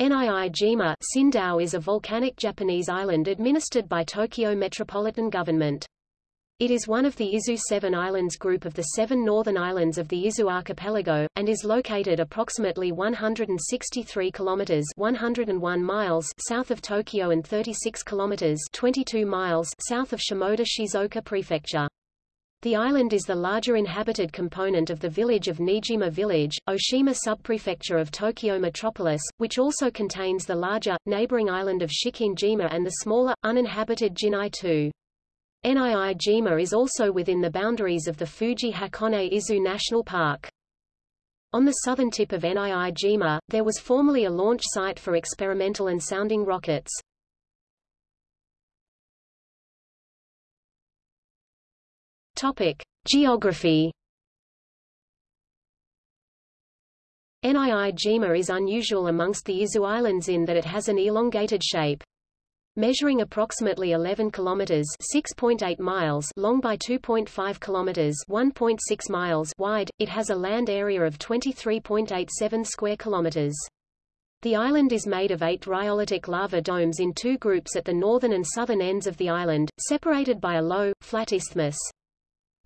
Nii-jima Sindao is a volcanic Japanese island administered by Tokyo Metropolitan Government. It is one of the Izu Seven Islands group of the seven northern islands of the Izu archipelago, and is located approximately 163 kilometers 101 miles south of Tokyo and 36 kilometers 22 miles south of Shimoda Shizuoka Prefecture. The island is the larger inhabited component of the village of Nijima Village, Oshima subprefecture of Tokyo metropolis, which also contains the larger, neighboring island of Shikinejima and the smaller, uninhabited Jinai-tō. Nii-jima is also within the boundaries of the Fuji Hakone Izu National Park. On the southern tip of Nii-jima, there was formerly a launch site for experimental and sounding rockets. Topic: Geography. Nii-jima is unusual amongst the Izu Islands in that it has an elongated shape. Measuring approximately 11 kilometers (6.8 miles) long by 2.5 kilometers (1.6 miles) wide, it has a land area of 23.87 square kilometers. The island is made of eight rhyolitic lava domes in two groups at the northern and southern ends of the island, separated by a low, flat isthmus.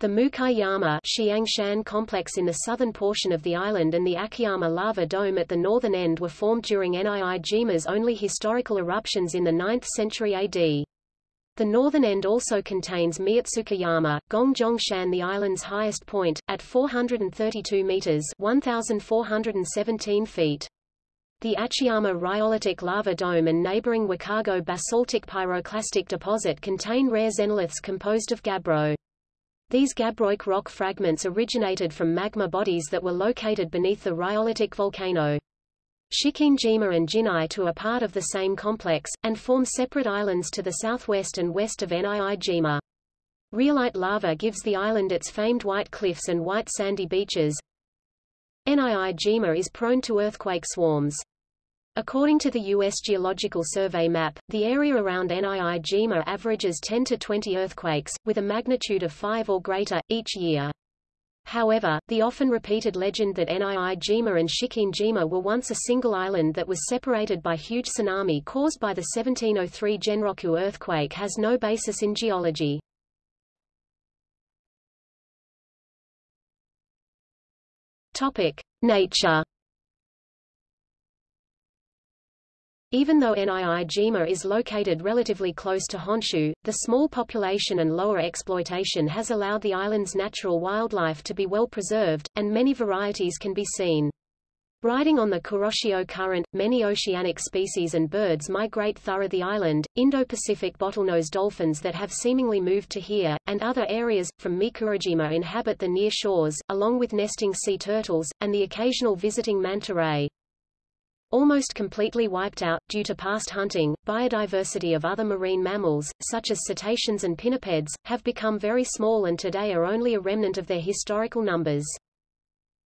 The Mukaiyama Xiangshan complex in the southern portion of the island and the Akiyama lava dome at the northern end were formed during Nii-jima's only historical eruptions in the 9th century AD. The northern end also contains Miyatsukayama, Gongjongshan the island's highest point, at 432 meters 1,417 feet. The Achiyama rhyolitic lava dome and neighboring Wakago basaltic pyroclastic deposit contain rare xenoliths composed of gabbro. These gabbroic rock fragments originated from magma bodies that were located beneath the rhyolitic volcano. Shikinejima and Jinai-tō are part of the same complex, and form separate islands to the southwest and west of Nii-jima. Rhyolite lava gives the island its famed white cliffs and white sandy beaches. Nii-jima is prone to earthquake swarms. According to the U.S. Geological Survey map, the area around Nii-jima averages 10 to 20 earthquakes, with a magnitude of 5 or greater, each year. However, the often repeated legend that Nii-jima and Shikinejima were once a single island that was separated by huge tsunami caused by the 1703 Genroku earthquake has no basis in geology. Topic: Nature Even though Nii-jima is located relatively close to Honshu, the small population and lower exploitation has allowed the island's natural wildlife to be well preserved, and many varieties can be seen. Riding on the Kuroshio Current, many oceanic species and birds migrate through the island, Indo-Pacific bottlenose dolphins that have seemingly moved to here, and other areas, from Mikurajima inhabit the near shores, along with nesting sea turtles, and the occasional visiting manta ray. Almost completely wiped out, due to past hunting, biodiversity of other marine mammals, such as cetaceans and pinnipeds, have become very small and today are only a remnant of their historical numbers.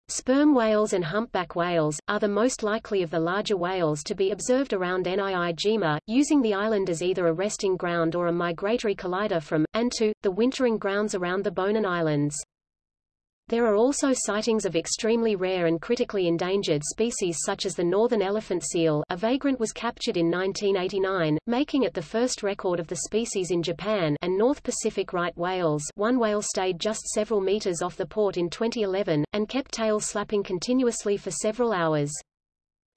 Sperm whales and humpback whales, are the most likely of the larger whales to be observed around Nii-jima, using the island as either a resting ground or a migratory corridor from, and to, the wintering grounds around the Bonin Islands. There are also sightings of extremely rare and critically endangered species such as the northern elephant seal a vagrant was captured in 1989, making it the first record of the species in Japan and North Pacific right whales one whale stayed just several meters off the port in 2011, and kept tail slapping continuously for several hours.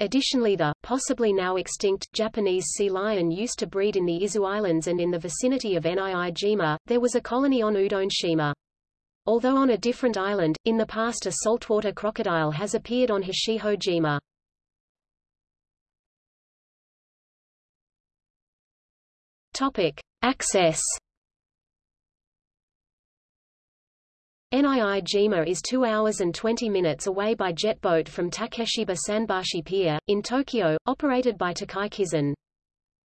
Additionally the, possibly now extinct, Japanese sea lion used to breed in the Izu Islands and in the vicinity of Nii-jima, there was a colony on Udoneshima. Although on a different island, in the past a saltwater crocodile has appeared on Hachijojima. Topic. Access Nii-jima is 2 hours and 20 minutes away by jet boat from Takeshiba Sanbashi Pier, in Tokyo, operated by Tokai Kisen.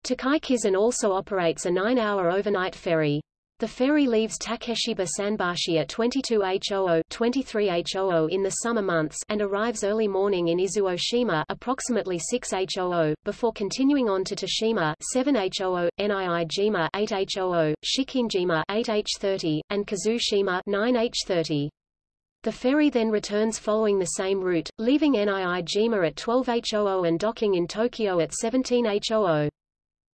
Tokai Kisen also operates a 9-hour overnight ferry. The ferry leaves Takeshiba Sanbashi at 22H00 23H00 in the summer months and arrives early morning in Izuoshima approximately 6H00, before continuing on to Toshima 7H00, Nii-jima 8H00, Shikinejima 8H30, and Kozushima 9H30. The ferry then returns following the same route, leaving Niijima at 12h00 and docking in Tokyo at 17h00.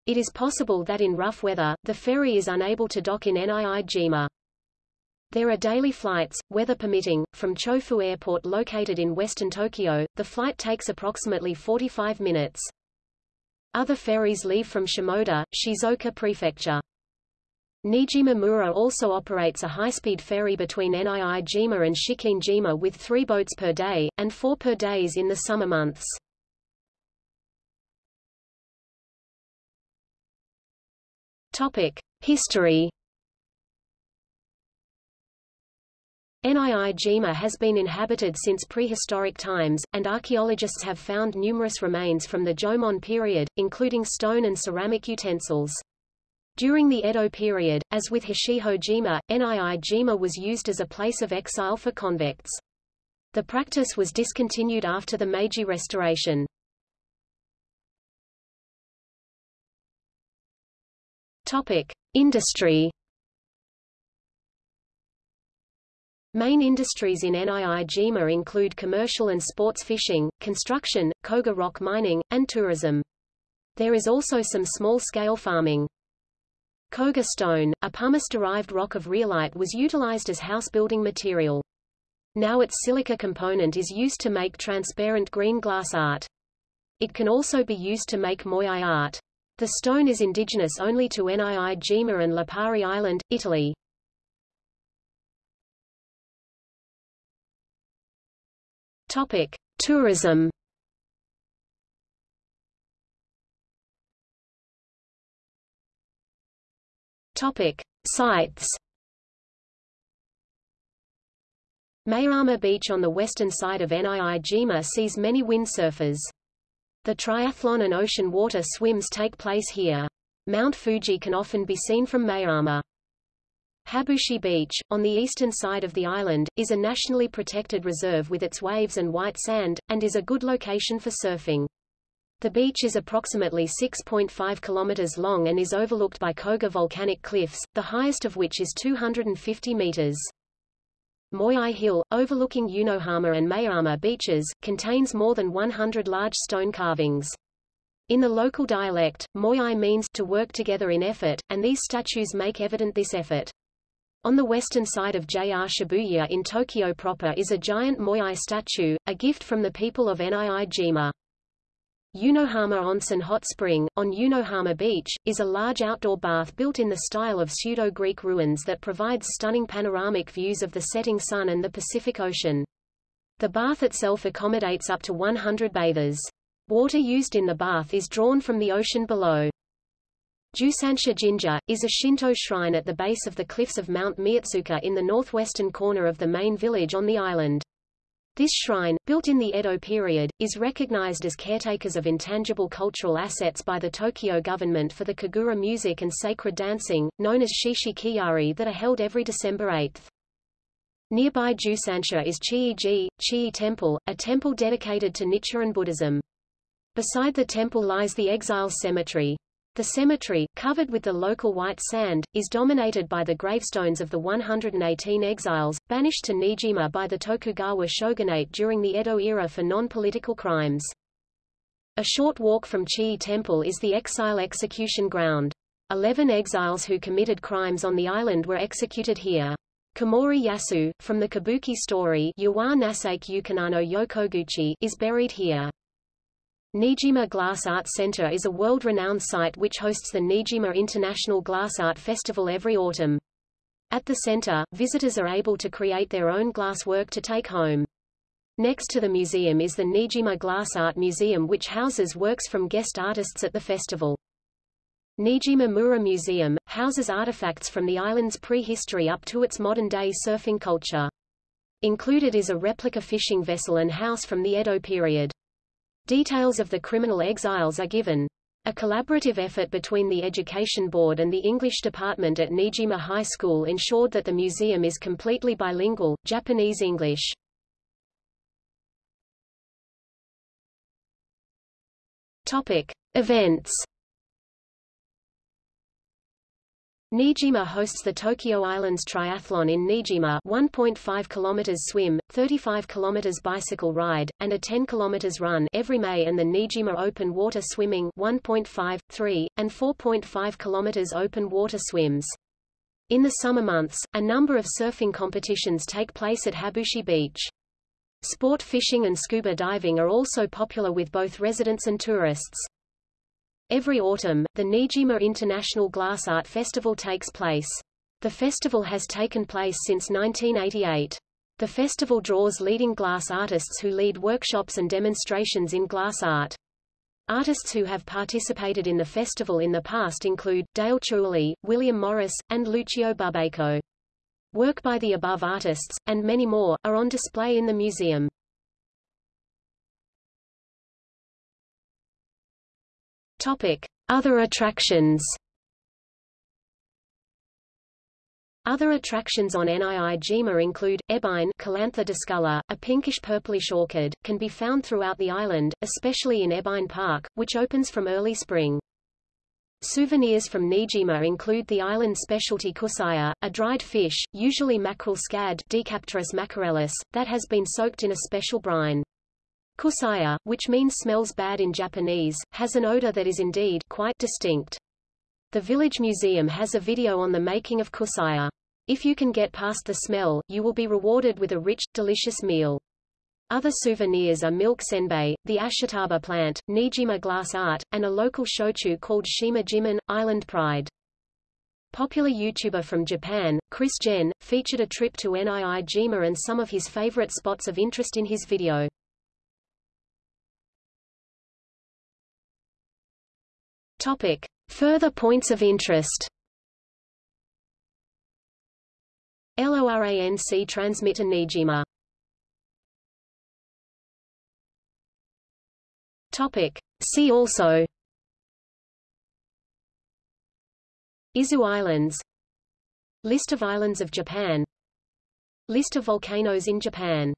It is possible that in rough weather, the ferry is unable to dock in Niijima. There are daily flights, weather permitting, from Chofu Airport located in western Tokyo. The flight takes approximately 45 minutes. Other ferries leave from Shimoda, Shizuoka Prefecture. Niijima Mura also operates a high-speed ferry between Niijima and Shikinejima with three boats per day, and four per days in the summer months. Topic. History Niijima has been inhabited since prehistoric times, and archaeologists have found numerous remains from the Jomon period, including stone and ceramic utensils. During the Edo period, as with Hachijojima, Niijima was used as a place of exile for convicts. The practice was discontinued after the Meiji Restoration. Topic: Industry Main industries in Niijima include commercial and sports fishing, construction, koga rock mining, and tourism. There is also some small-scale farming. Koga stone, a pumice-derived rock of rhyolite was utilized as house-building material. Now its silica component is used to make transparent green glass art. It can also be used to make moai art. The stone is indigenous only to Niijima and Lipari Island, Italy. Topic: Tourism. Topic: Sites. Maehama Beach on the western side of Niijima sees many windsurfers. The triathlon and ocean water swims take place here. Mount Fuji can often be seen from Maehama. Habushi Beach, on the eastern side of the island, is a nationally protected reserve with its waves and white sand, and is a good location for surfing. The beach is approximately 6.5 kilometers long and is overlooked by Koga volcanic cliffs, the highest of which is 250 meters. Moai Hill, overlooking Unohama and Mayama beaches, contains more than 100 large stone carvings. In the local dialect, Moyai means to work together in effort, and these statues make evident this effort. On the western side of JR Shibuya in Tokyo proper is a giant Moyai statue, a gift from the people of Niijima. Unohama Onsen Hot Spring, on Unohama Beach, is a large outdoor bath built in the style of pseudo-Greek ruins that provides stunning panoramic views of the setting sun and the Pacific Ocean. The bath itself accommodates up to 100 bathers. Water used in the bath is drawn from the ocean below. Jusansha Jinja, is a Shinto shrine at the base of the cliffs of Mount Miyatsuka in the northwestern corner of the main village on the island. This shrine, built in the Edo period, is recognized as caretakers of intangible cultural assets by the Tokyo government for the Kagura music and sacred dancing, known as Shishi Kiyari that are held every December 8. Nearby Jusansha is Chii-ji, Chii Temple, a temple dedicated to Nichiren Buddhism. Beside the temple lies the Exiles Cemetery. The cemetery, covered with the local white sand, is dominated by the gravestones of the 118 exiles, banished to Niijima by the Tokugawa shogunate during the Edo era for non-political crimes. A short walk from Chi Temple is the exile execution ground. Eleven exiles who committed crimes on the island were executed here. Komori Yasu, from the kabuki story Yokoguchi, is buried here. Niijima Glass Art Center is a world-renowned site which hosts the Nijima International Glass Art Festival every autumn. At the center, visitors are able to create their own glass work to take home. Next to the museum is the Nijima Glass Art Museum which houses works from guest artists at the festival. Nijima Mura Museum, houses artifacts from the island's prehistory up to its modern-day surfing culture. Included is a replica fishing vessel and house from the Edo period. Details of the criminal exiles are given. A collaborative effort between the Education Board and the English department at Niijima High School ensured that the museum is completely bilingual, Japanese-English. Topic: Events. Niijima hosts the Tokyo Islands Triathlon in Niijima 1.5 km swim, 35 km bicycle ride, and a 10 km run every May and the Niijima Open Water Swimming 1.5, 3, and 4.5 km open water swims. In the summer months, a number of surfing competitions take place at Habushi Beach. Sport fishing and scuba diving are also popular with both residents and tourists. Every autumn, the Niijima International Glass Art Festival takes place. The festival has taken place since 1988. The festival draws leading glass artists who lead workshops and demonstrations in glass art. Artists who have participated in the festival in the past include, Dale Chihuly, William Morris, and Lucio Bubacco. Work by the above artists, and many more, are on display in the museum. Topic: Other attractions. Other attractions on Niijima include, ebine Calantha discolor, a pinkish-purplish orchid, can be found throughout the island, especially in Ebine Park, which opens from early spring. Souvenirs from Niijima include the island specialty kusaya, a dried fish, usually mackerel scad Decapterus macarellus, that has been soaked in a special brine. Kusaya, which means smells bad in Japanese, has an odor that is indeed quite distinct. The village museum has a video on the making of kusaya. If you can get past the smell, you will be rewarded with a rich, delicious meal. Other souvenirs are milk senbei, the ashitaba plant, Nijima glass art, and a local shochu called Shima Jiman, Island Pride. Popular YouTuber from Japan, Chris Jen, featured a trip to Nii Niijima and some of his favorite spots of interest in his video. Topic. Further points of interest. LORAN-C transmitter Niijima Topic. See also. Izu Islands. List of islands of Japan. List of volcanoes in Japan